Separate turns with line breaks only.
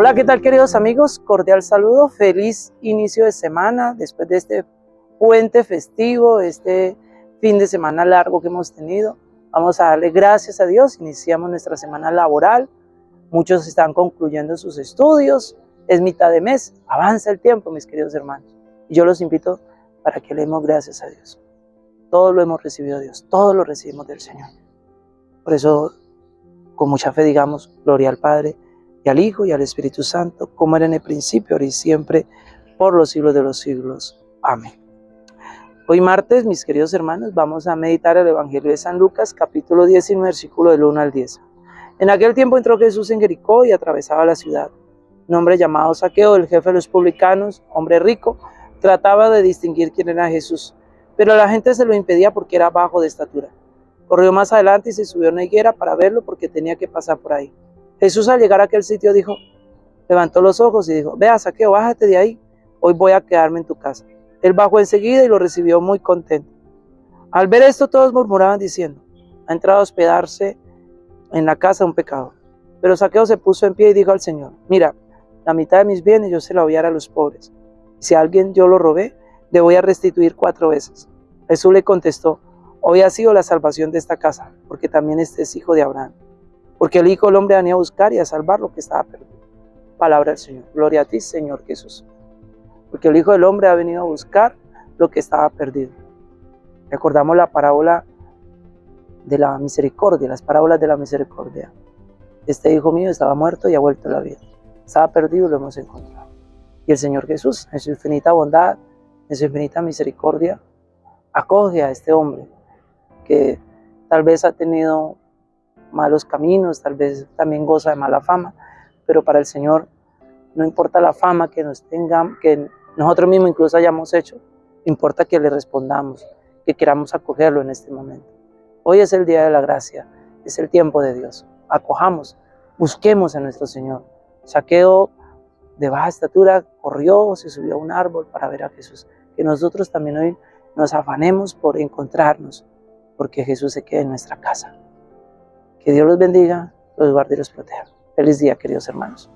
Hola, ¿qué tal queridos amigos? Cordial saludo, feliz inicio de semana después de este puente festivo, este fin de semana largo que hemos tenido. Vamos a darle gracias a Dios, iniciamos nuestra semana laboral, muchos están concluyendo sus estudios, es mitad de mes, avanza el tiempo mis queridos hermanos. Y yo los invito para que le demos gracias a Dios. Todo lo hemos recibido de Dios, todo lo recibimos del Señor. Por eso, con mucha fe digamos, gloria al Padre, al Hijo y al Espíritu Santo, como era en el principio, ahora y siempre, por los siglos de los siglos. Amén. Hoy martes, mis queridos hermanos, vamos a meditar el Evangelio de San Lucas, capítulo 19, versículo del 1 al 10. En aquel tiempo entró Jesús en Jericó y atravesaba la ciudad. Un hombre llamado Saqueo, el jefe de los publicanos, hombre rico, trataba de distinguir quién era Jesús, pero la gente se lo impedía porque era bajo de estatura. Corrió más adelante y se subió a una higuera para verlo porque tenía que pasar por ahí. Jesús al llegar a aquel sitio dijo, levantó los ojos y dijo, vea Saqueo, bájate de ahí, hoy voy a quedarme en tu casa. Él bajó enseguida y lo recibió muy contento. Al ver esto todos murmuraban diciendo, ha entrado a hospedarse en la casa un pecador. Pero Saqueo se puso en pie y dijo al Señor, mira, la mitad de mis bienes yo se la voy a dar a los pobres. Si a alguien yo lo robé, le voy a restituir cuatro veces. Jesús le contestó, hoy ha sido la salvación de esta casa, porque también este es hijo de Abraham porque el Hijo del Hombre venía a buscar y a salvar lo que estaba perdido. Palabra del Señor. Gloria a ti, Señor Jesús. Porque el Hijo del Hombre ha venido a buscar lo que estaba perdido. Recordamos la parábola de la misericordia, las parábolas de la misericordia. Este hijo mío estaba muerto y ha vuelto a la vida. Estaba perdido y lo hemos encontrado. Y el Señor Jesús, en su infinita bondad, en su infinita misericordia, acoge a este hombre que tal vez ha tenido malos caminos, tal vez también goza de mala fama, pero para el Señor no importa la fama que nos tengan, que nosotros mismos incluso hayamos hecho, importa que le respondamos, que queramos acogerlo en este momento. Hoy es el día de la gracia, es el tiempo de Dios. Acojamos, busquemos a nuestro Señor. Saqueo de baja estatura corrió, se subió a un árbol para ver a Jesús. Que nosotros también hoy nos afanemos por encontrarnos, porque Jesús se quede en nuestra casa. Que Dios los bendiga, los guarde y los proteja. Feliz día, queridos hermanos.